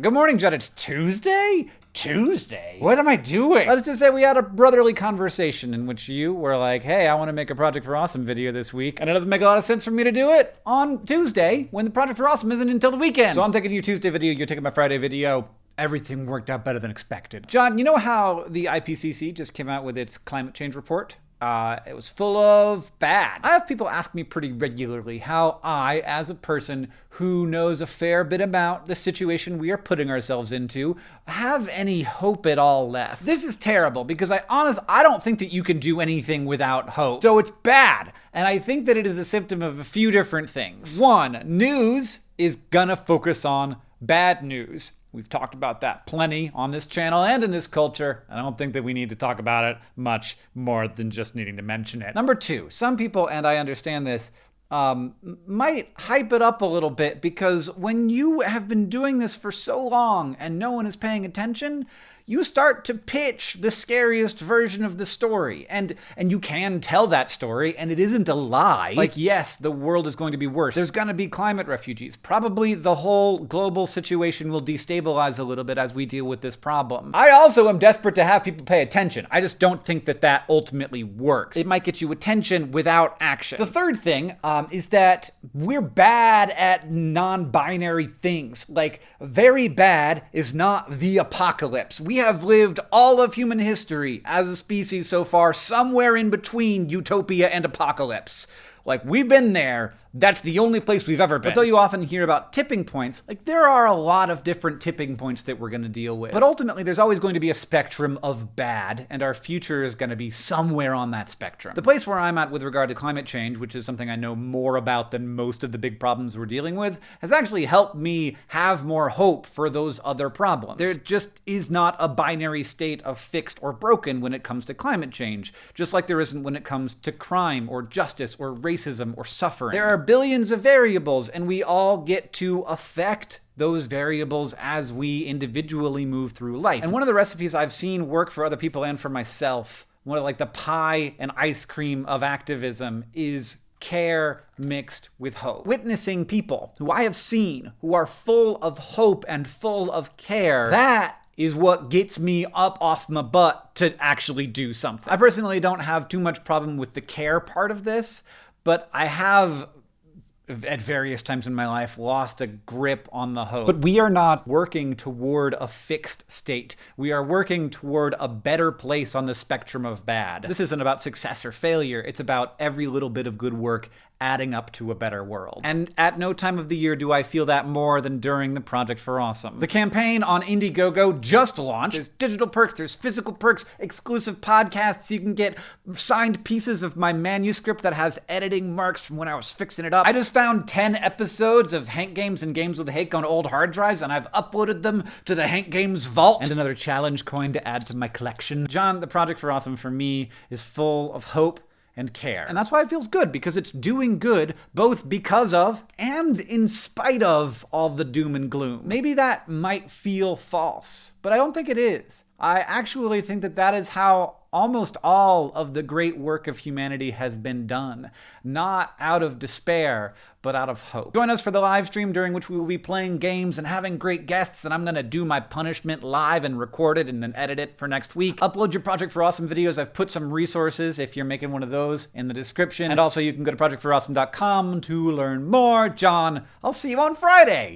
Good morning, John. It's Tuesday? Tuesday? What am I doing? Let's just say we had a brotherly conversation in which you were like, hey, I want to make a Project for Awesome video this week. And it doesn't make a lot of sense for me to do it on Tuesday when the Project for Awesome isn't until the weekend. So I'm taking your Tuesday video, you're taking my Friday video. Everything worked out better than expected. John, you know how the IPCC just came out with its climate change report? Uh, it was full of bad. I have people ask me pretty regularly how I, as a person who knows a fair bit about the situation we are putting ourselves into, have any hope at all left. This is terrible because I honestly, I don't think that you can do anything without hope. So it's bad. And I think that it is a symptom of a few different things. One, news is gonna focus on bad news. We've talked about that plenty on this channel and in this culture. I don't think that we need to talk about it much more than just needing to mention it. Number two, some people, and I understand this, um, might hype it up a little bit because when you have been doing this for so long and no one is paying attention, you start to pitch the scariest version of the story. And and you can tell that story and it isn't a lie. Like yes, the world is going to be worse. There's going to be climate refugees. Probably the whole global situation will destabilize a little bit as we deal with this problem. I also am desperate to have people pay attention. I just don't think that that ultimately works. It might get you attention without action. The third thing um, is that we're bad at non-binary things. Like very bad is not the apocalypse. We have lived all of human history as a species so far somewhere in between utopia and apocalypse. Like, we've been there. That's the only place we've ever been. But though you often hear about tipping points, like, there are a lot of different tipping points that we're going to deal with. But ultimately, there's always going to be a spectrum of bad, and our future is going to be somewhere on that spectrum. The place where I'm at with regard to climate change, which is something I know more about than most of the big problems we're dealing with, has actually helped me have more hope for those other problems. There just is not a binary state of fixed or broken when it comes to climate change, just like there isn't when it comes to crime or justice or racism racism or suffering. There are billions of variables, and we all get to affect those variables as we individually move through life. And one of the recipes I've seen work for other people and for myself, one of like the pie and ice cream of activism is care mixed with hope. Witnessing people who I have seen who are full of hope and full of care, that is what gets me up off my butt to actually do something. I personally don't have too much problem with the care part of this, but I have at various times in my life lost a grip on the hope. But we are not working toward a fixed state. We are working toward a better place on the spectrum of bad. This isn't about success or failure. It's about every little bit of good work adding up to a better world. And at no time of the year do I feel that more than during the Project for Awesome. The campaign on Indiegogo just launched. There's digital perks, there's physical perks, exclusive podcasts. You can get signed pieces of my manuscript that has editing marks from when I was fixing it up. I just found 10 episodes of Hank Games and Games with Hank on old hard drives, and I've uploaded them to the Hank Games Vault. And another challenge coin to add to my collection. John, the Project for Awesome for me is full of hope and care. And that's why it feels good, because it's doing good both because of and in spite of all the doom and gloom. Maybe that might feel false, but I don't think it is. I actually think that that is how almost all of the great work of humanity has been done, not out of despair, but out of hope. Join us for the live stream during which we will be playing games and having great guests, and I'm gonna do my punishment live and record it and then edit it for next week. Upload your Project for Awesome videos. I've put some resources if you're making one of those in the description. And also you can go to projectforawesome.com to learn more. John, I'll see you on Friday.